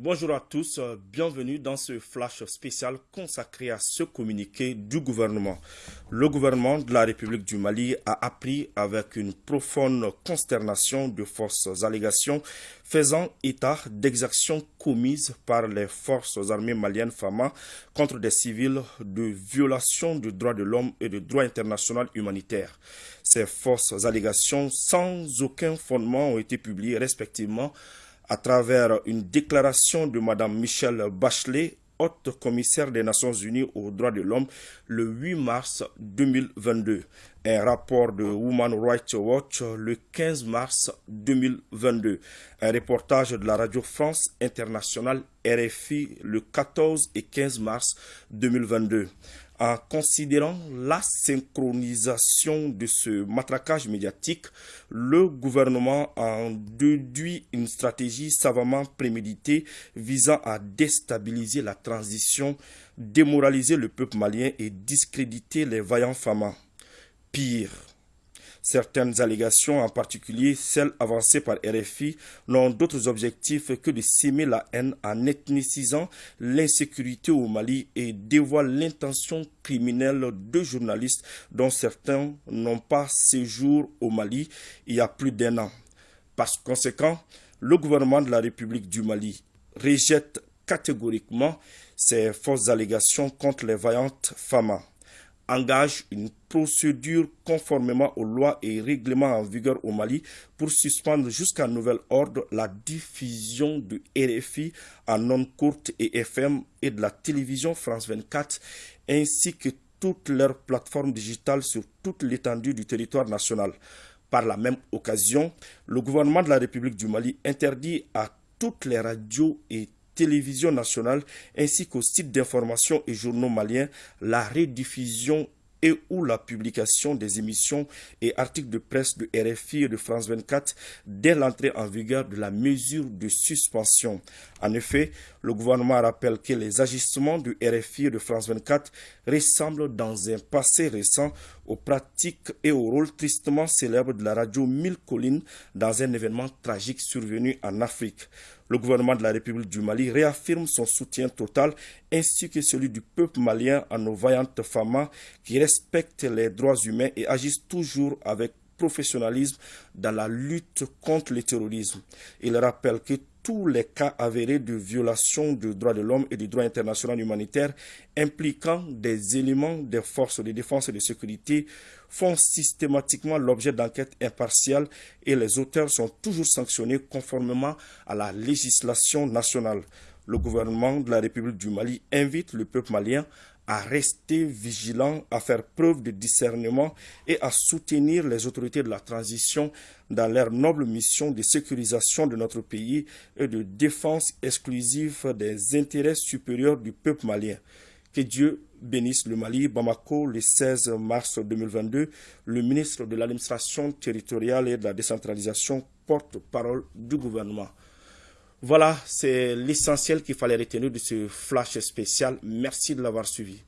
Bonjour à tous, euh, bienvenue dans ce flash spécial consacré à ce communiqué du gouvernement. Le gouvernement de la République du Mali a appris avec une profonde consternation de fausses allégations faisant état d'exactions commises par les forces armées maliennes FAMA contre des civils de violation du droit de l'homme et du droit international humanitaire. Ces fausses allégations sans aucun fondement ont été publiées respectivement à travers une déclaration de Mme Michelle Bachelet, haute commissaire des Nations Unies aux droits de l'homme, le 8 mars 2022. Un rapport de Women Rights Watch le 15 mars 2022. Un reportage de la Radio France Internationale RFI le 14 et 15 mars 2022 en considérant la synchronisation de ce matraquage médiatique, le gouvernement a déduit une stratégie savamment préméditée visant à déstabiliser la transition, démoraliser le peuple malien et discréditer les vaillants femmes. Pire, Certaines allégations, en particulier celles avancées par RFI, n'ont d'autres objectifs que de s'aimer la haine en ethnicisant l'insécurité au Mali et dévoilent l'intention criminelle de journalistes dont certains n'ont pas séjour au Mali il y a plus d'un an. Par conséquent, le gouvernement de la République du Mali rejette catégoriquement ces fausses allégations contre les vaillantes femmes engage une procédure conformément aux lois et règlements en vigueur au Mali pour suspendre jusqu'à nouvel ordre la diffusion de RFI en ondes courtes et FM et de la télévision France 24 ainsi que toutes leurs plateformes digitales sur toute l'étendue du territoire national. Par la même occasion, le gouvernement de la République du Mali interdit à toutes les radios et télévision nationale ainsi qu'aux sites d'information et journaux maliens la rediffusion et ou la publication des émissions et articles de presse de RFI et de France 24 dès l'entrée en vigueur de la mesure de suspension. En effet, le gouvernement rappelle que les agissements de RFI et de France 24 ressemblent dans un passé récent aux pratiques et au rôle tristement célèbre de la radio Mille Collines dans un événement tragique survenu en Afrique. Le gouvernement de la République du Mali réaffirme son soutien total ainsi que celui du peuple malien à nos vaillantes femmes qui respectent les droits humains et agissent toujours avec professionnalisme dans la lutte contre le terrorisme. Il rappelle que tous les cas avérés de violation du droit de l'homme et du droit international humanitaire impliquant des éléments des forces de défense et de sécurité font systématiquement l'objet d'enquêtes impartiales et les auteurs sont toujours sanctionnés conformément à la législation nationale. Le gouvernement de la République du Mali invite le peuple malien à rester vigilant, à faire preuve de discernement et à soutenir les autorités de la transition dans leur noble mission de sécurisation de notre pays et de défense exclusive des intérêts supérieurs du peuple malien. Que Dieu bénisse le Mali. Bamako, le 16 mars 2022, le ministre de l'administration territoriale et de la décentralisation porte-parole du gouvernement. Voilà, c'est l'essentiel qu'il fallait retenir de ce flash spécial. Merci de l'avoir suivi.